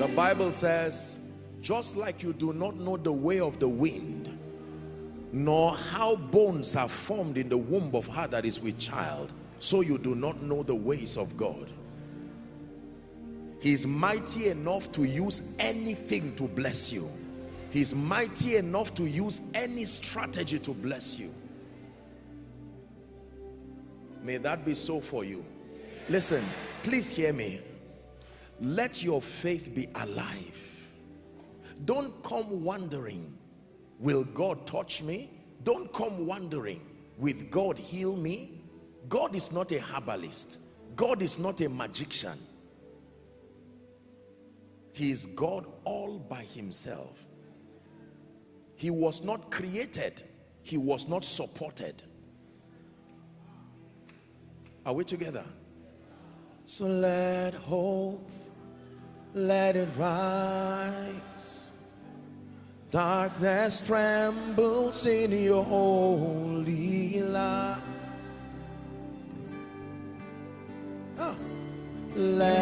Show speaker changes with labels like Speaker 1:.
Speaker 1: The Bible says, just like you do not know the way of the wind, nor how bones are formed in the womb of her that is with child, so you do not know the ways of God. He's mighty enough to use anything to bless you. He's mighty enough to use any strategy to bless you. May that be so for you. Listen, please hear me. Let your faith be alive. Don't come wondering, will God touch me? Don't come wondering, will God heal me? God is not a herbalist. God is not a magician. He is God all by himself. He was not created. He was not supported. Are we together? So let hope, let it rise. Darkness trembles in your holy light. Oh. Let